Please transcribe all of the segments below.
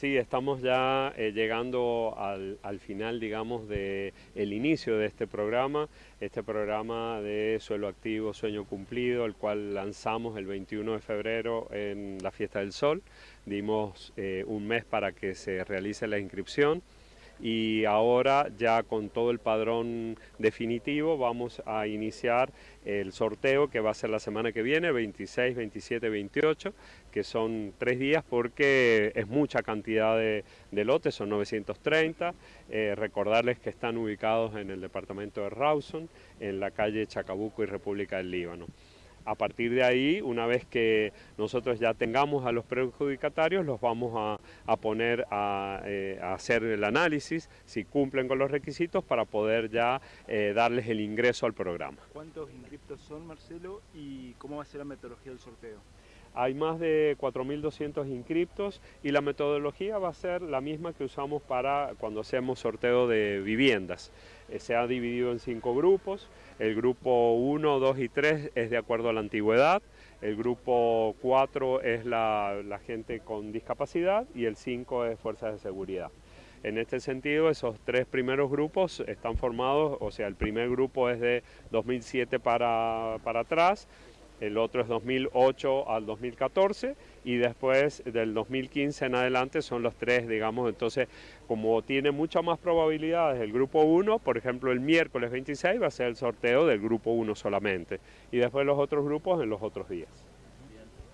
Sí, estamos ya eh, llegando al, final, digamos, del el inicio de este programa, este programa de Suelo Activo, Sueño Cumplido, el cual lanzamos el 21 de febrero en la Fiesta del Sol. Dimos eh, un mes para que se realice la inscripción y ahora ya con todo el padrón definitivo vamos a iniciar el sorteo que va a ser la semana que viene, 26, 27, 28, que son tres días porque es mucha cantidad de, lotes, son 930. Eh, recordarles que están ubicados en el departamento de Rawson, en la calle Chacabuco y República del Líbano. A partir de ahí, una vez que nosotros ya tengamos a los perjudicatarios, los vamos a, poner eh, a, hacer el análisis, si cumplen con los requisitos, para poder ya eh, darles el ingreso al programa. ¿Cuántos inscriptos son, Marcelo, y cómo va a ser la metodología del sorteo? Hay más de 4.200 inscriptos y la metodología va a ser la misma que usamos para cuando hacemos sorteo de viviendas. Eh, se ha dividido en cinco grupos. El grupo 1, 2 y 3 es de acuerdo a la antigüedad. El grupo 4 es la, la gente con discapacidad y el 5 es fuerzas de seguridad. En este sentido, esos tres primeros grupos están formados, o sea, el primer grupo es de 2007 para, para atrás, el otro es 2008 al 2014 y después del 2015 en adelante son los tres, digamos, entonces como tiene muchas más probabilidades el grupo 1, por ejemplo el miércoles 26 va a ser el sorteo del grupo 1 solamente y después los otros grupos en los otros días.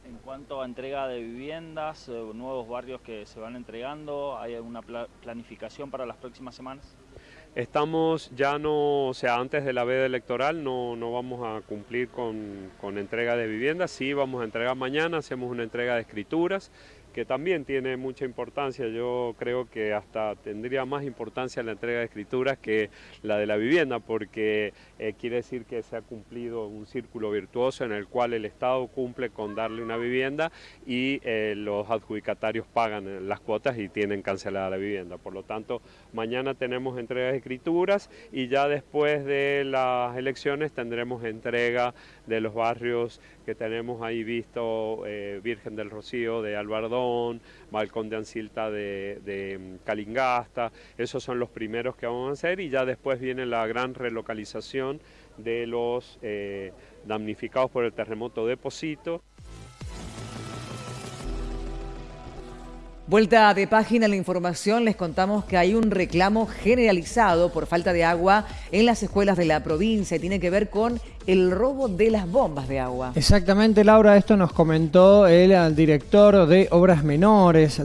En cuanto a entrega de viviendas, eh, nuevos barrios que se van entregando, ¿hay alguna planificación para las próximas semanas? Estamos ya no, o sea, antes de la veda electoral no, no vamos a cumplir con, con entrega de viviendas, sí vamos a entregar mañana, hacemos una entrega de escrituras que también tiene mucha importancia. Yo creo que hasta tendría más importancia la entrega de escrituras que la de la vivienda, porque eh, quiere decir que se ha cumplido un círculo virtuoso en el cual el Estado cumple con darle una vivienda y eh, los adjudicatarios pagan las cuotas y tienen cancelada la vivienda. Por lo tanto, mañana tenemos entrega de escrituras y ya después de las elecciones tendremos entrega de los barrios que tenemos ahí visto, eh, Virgen del Rocío de Albardón, Balcón de Ancilta de, mm, Calingasta, esos son los primeros que vamos a hacer y ya después viene la gran relocalización de los eh, damnificados por el terremoto de Posito. Vuelta de página la información, les contamos que hay un reclamo generalizado por falta de agua en las escuelas de la provincia y tiene que ver con el robo de las bombas de agua. Exactamente, Laura, esto nos comentó el director de Obras Menores